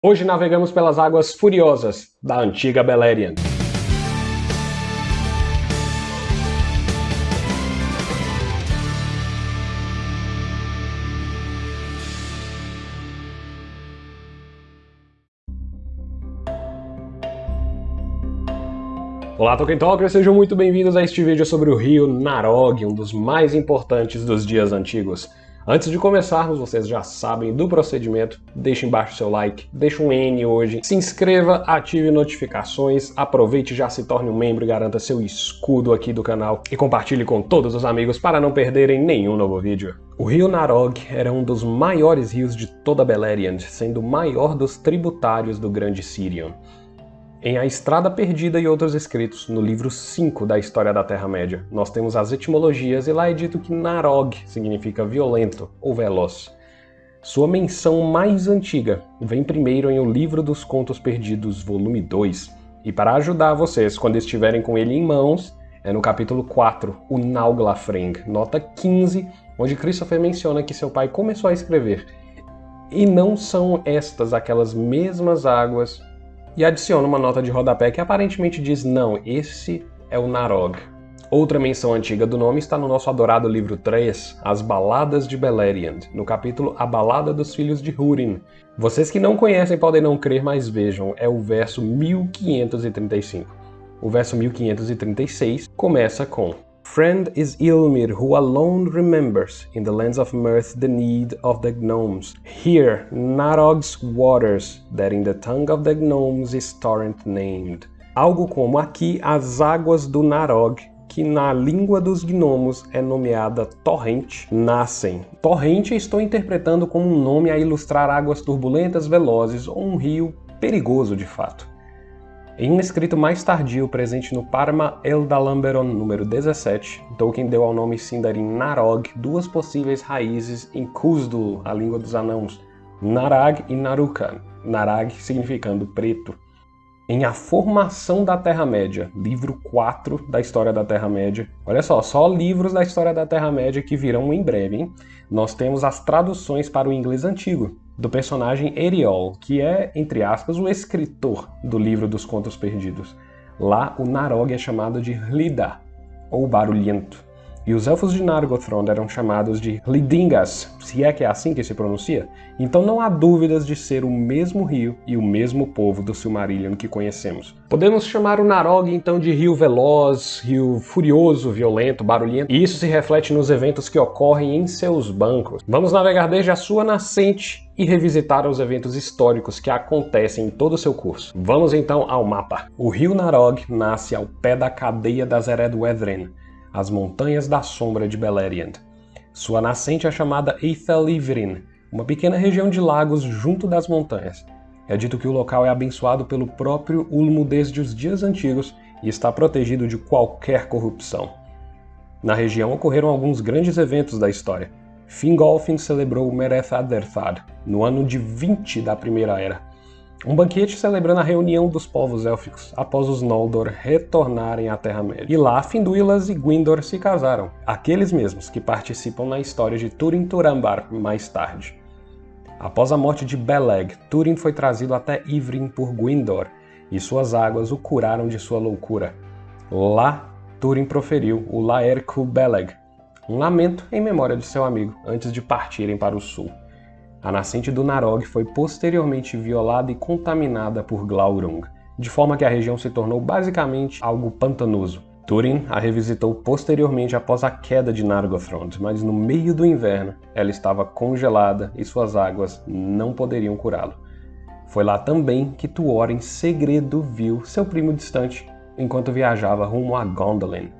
Hoje navegamos pelas águas furiosas da antiga Beleriand. Olá Tolkien Talkers, sejam muito bem-vindos a este vídeo sobre o rio Narog, um dos mais importantes dos dias antigos. Antes de começarmos, vocês já sabem do procedimento, deixe embaixo seu like, deixe um N hoje, se inscreva, ative notificações, aproveite já se torne um membro e garanta seu escudo aqui do canal e compartilhe com todos os amigos para não perderem nenhum novo vídeo. O rio Narog era um dos maiores rios de toda Beleriand, sendo o maior dos tributários do Grande Sirion. Em A Estrada Perdida e outros escritos, no livro 5 da História da Terra-média, nós temos as etimologias e lá é dito que Narog significa violento ou veloz. Sua menção mais antiga vem primeiro em O Livro dos Contos Perdidos, volume 2, e para ajudar vocês quando estiverem com ele em mãos, é no capítulo 4, o Nauglaffring, nota 15, onde Christopher menciona que seu pai começou a escrever. E não são estas aquelas mesmas águas e adiciona uma nota de rodapé que aparentemente diz não, esse é o Narog. Outra menção antiga do nome está no nosso adorado livro 3, As Baladas de Beleriand, no capítulo A Balada dos Filhos de Húrin. Vocês que não conhecem podem não crer, mas vejam, é o verso 1535. O verso 1536 começa com Friend is Ilmir, who alone remembers in the lands of mirth the need of the gnomes. Here, Narog's waters, that in the tongue of the gnomes is torrent named. Algo como aqui as águas do Narog, que na língua dos gnomos é nomeada torrente, nascem. Torrente estou interpretando como um nome a ilustrar águas turbulentas, velozes ou um rio perigoso de fato. Em um escrito mais tardio, presente no Parma Eldalamberon número 17, Tolkien deu ao nome Sindarin Narog duas possíveis raízes em Kuzdu, a língua dos anãos, Narag e Narukan, Narag significando preto. Em A Formação da Terra-média, livro 4 da História da Terra-média. Olha só, só livros da História da Terra-média que virão em breve, hein? Nós temos as traduções para o inglês antigo, do personagem Eriol, que é, entre aspas, o escritor do livro dos Contos Perdidos. Lá, o Narog é chamado de Hlida, ou Barulhento. E os elfos de Nargothrond eram chamados de Hlidingas, se é que é assim que se pronuncia. Então não há dúvidas de ser o mesmo rio e o mesmo povo do Silmarillion que conhecemos. Podemos chamar o Narog então de rio veloz, rio furioso, violento, barulhento, e isso se reflete nos eventos que ocorrem em seus bancos. Vamos navegar desde a sua nascente e revisitar os eventos históricos que acontecem em todo o seu curso. Vamos então ao mapa. O rio Narog nasce ao pé da cadeia das Eredwedren, as Montanhas da Sombra de Beleriand. Sua nascente é chamada Eithelivrin, uma pequena região de lagos junto das montanhas. É dito que o local é abençoado pelo próprio Ulmo desde os dias antigos e está protegido de qualquer corrupção. Na região ocorreram alguns grandes eventos da história. Fingolfin celebrou Mereth Aderthad, no ano de 20 da Primeira Era, um banquete celebrando a reunião dos povos élficos após os Noldor retornarem à Terra-média. E lá, Finduilas e Gwindor se casaram, aqueles mesmos que participam na história de Túrin Turambar mais tarde. Após a morte de Beleg, Túrin foi trazido até Ivrin por Gwindor, e suas águas o curaram de sua loucura. Lá, Túrin proferiu o Laercu Beleg, um lamento em memória de seu amigo, antes de partirem para o sul. A nascente do Narog foi posteriormente violada e contaminada por Glaurung, de forma que a região se tornou basicamente algo pantanoso. Túrin a revisitou posteriormente após a queda de Nargothrond, mas no meio do inverno ela estava congelada e suas águas não poderiam curá-lo. Foi lá também que Tuor em segredo viu seu primo distante enquanto viajava rumo a Gondolin.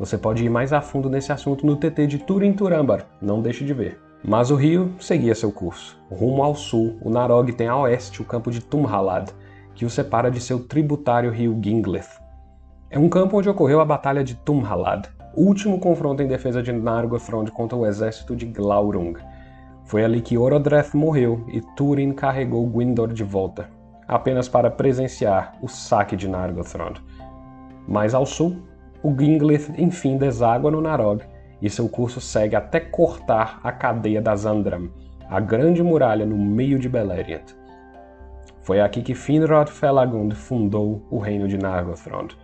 Você pode ir mais a fundo nesse assunto no TT de Turin Turambar, não deixe de ver. Mas o rio seguia seu curso. Rumo ao sul, o Narog tem a oeste o campo de Tumhalad, que o separa de seu tributário rio Ginglith. É um campo onde ocorreu a Batalha de Tumhalad, último confronto em defesa de Nargothrond contra o exército de Glaurung. Foi ali que Orodreth morreu e Túrin carregou Gwindor de volta, apenas para presenciar o saque de Nargothrond. Mais ao sul, o Ginglith enfim deságua no Narog e seu curso segue até cortar a cadeia das Andram, a grande muralha no meio de Beleriand. Foi aqui que Finrod Felagund fundou o reino de Nargothrond.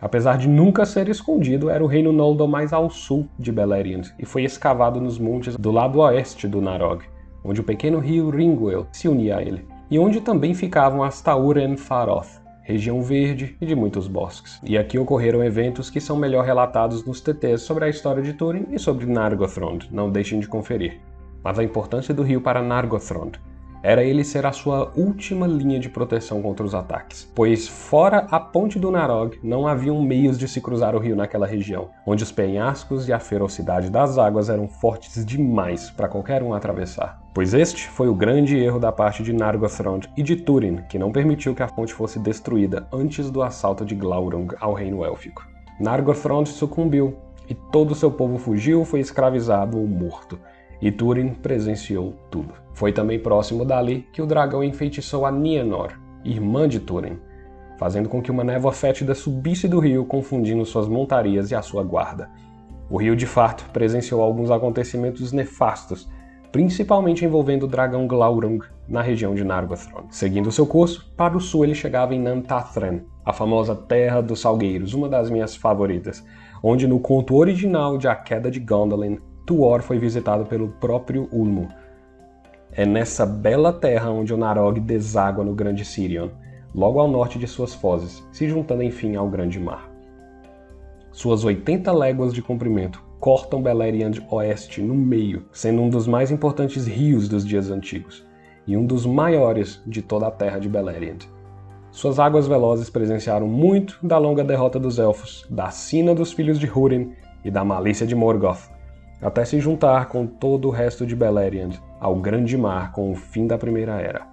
Apesar de nunca ser escondido, era o reino Noldor mais ao sul de Beleriand e foi escavado nos montes do lado oeste do Narog, onde o pequeno rio Ringwell se unia a ele, e onde também ficavam as Tauren Faroth, região verde e de muitos bosques. E aqui ocorreram eventos que são melhor relatados nos TTs sobre a história de Túrin e sobre Nargothrond, não deixem de conferir. Mas a importância do rio para Nargothrond era ele ser a sua última linha de proteção contra os ataques, pois fora a ponte do Narog não haviam meios de se cruzar o rio naquela região, onde os penhascos e a ferocidade das águas eram fortes demais para qualquer um atravessar. Pois este foi o grande erro da parte de Nargothrond e de Túrin, que não permitiu que a ponte fosse destruída antes do assalto de Glaurung ao reino élfico. Nargothrond sucumbiu, e todo seu povo fugiu, foi escravizado ou morto, e Túrin presenciou tudo. Foi também próximo dali que o dragão enfeitiçou a Nienor, irmã de Túrin, fazendo com que uma névoa fétida subisse do rio, confundindo suas montarias e a sua guarda. O rio de fato presenciou alguns acontecimentos nefastos, principalmente envolvendo o dragão Glaurung na região de Nargothrond. Seguindo seu curso, para o sul ele chegava em Nantathren, a famosa Terra dos Salgueiros, uma das minhas favoritas, onde no conto original de A Queda de Gondolin, Tuor foi visitado pelo próprio Ulmo. É nessa bela terra onde o Narog deságua no Grande Sirion, logo ao norte de suas fozes, se juntando enfim ao Grande Mar. Suas 80 léguas de comprimento cortam Beleriand Oeste no meio, sendo um dos mais importantes rios dos dias antigos, e um dos maiores de toda a terra de Beleriand. Suas águas velozes presenciaram muito da longa derrota dos Elfos, da sina dos filhos de Húrin e da malícia de Morgoth, até se juntar com todo o resto de Beleriand ao Grande Mar com o fim da Primeira Era.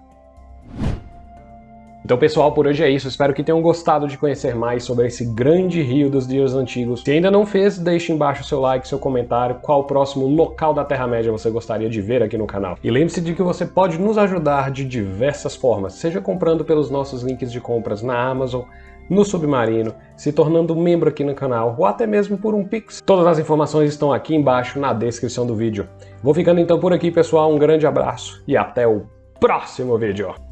Então pessoal, por hoje é isso. Espero que tenham gostado de conhecer mais sobre esse grande rio dos dias antigos. Se ainda não fez, deixe embaixo seu like, seu comentário, qual próximo local da Terra-média você gostaria de ver aqui no canal. E lembre-se de que você pode nos ajudar de diversas formas, seja comprando pelos nossos links de compras na Amazon, no Submarino, se tornando membro aqui no canal ou até mesmo por um Pix. Todas as informações estão aqui embaixo na descrição do vídeo. Vou ficando então por aqui, pessoal. Um grande abraço e até o próximo vídeo.